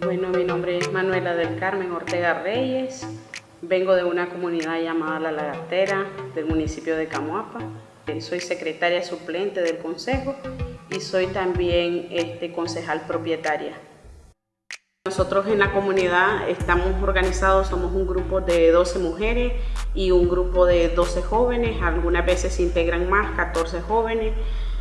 Bueno, mi nombre es Manuela del Carmen Ortega Reyes. Vengo de una comunidad llamada La Lagartera, del municipio de Camuapa. Soy secretaria suplente del consejo y soy también este, concejal propietaria. Nosotros en la comunidad estamos organizados, somos un grupo de 12 mujeres y un grupo de 12 jóvenes, algunas veces se integran más, 14 jóvenes.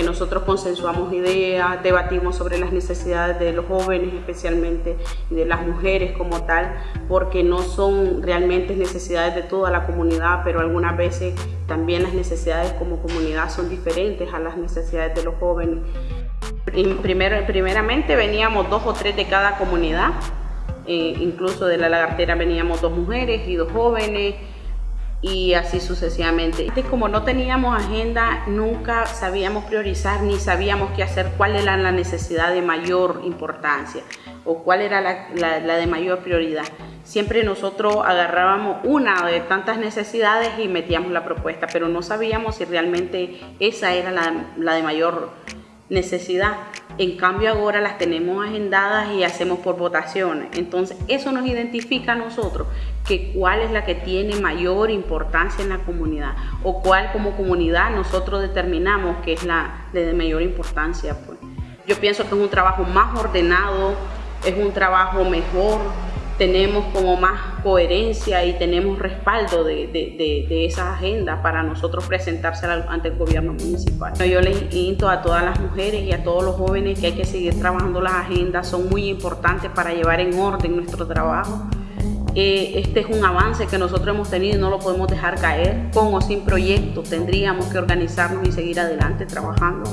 Nosotros consensuamos ideas, debatimos sobre las necesidades de los jóvenes especialmente y de las mujeres como tal, porque no son realmente necesidades de toda la comunidad, pero algunas veces también las necesidades como comunidad son diferentes a las necesidades de los jóvenes. Primero, primeramente veníamos dos o tres de cada comunidad, eh, incluso de la lagartera veníamos dos mujeres y dos jóvenes y así sucesivamente. Como no teníamos agenda, nunca sabíamos priorizar ni sabíamos qué hacer, cuál era la necesidad de mayor importancia o cuál era la, la, de mayor prioridad. Siempre nosotros agarrábamos una de tantas necesidades y metíamos la propuesta, pero no sabíamos si realmente esa era la, la de mayor necesidad. En cambio ahora las tenemos agendadas y hacemos por votaciones. Entonces eso nos identifica a nosotros que cuál es la que tiene mayor importancia en la comunidad o cuál como comunidad nosotros determinamos que es la de mayor importancia. Pues. Yo pienso que es un trabajo más ordenado, es un trabajo mejor, tenemos como más coherencia y tenemos respaldo de, de, esa agenda para nosotros presentársela ante el gobierno municipal. Yo les invito a todas las mujeres y a todos los jóvenes que hay que seguir trabajando las agendas, son muy importantes para llevar en orden nuestro trabajo. Eh, este es un avance que nosotros hemos tenido y no lo podemos dejar caer. Con o sin proyectos tendríamos que organizarnos y seguir adelante trabajando.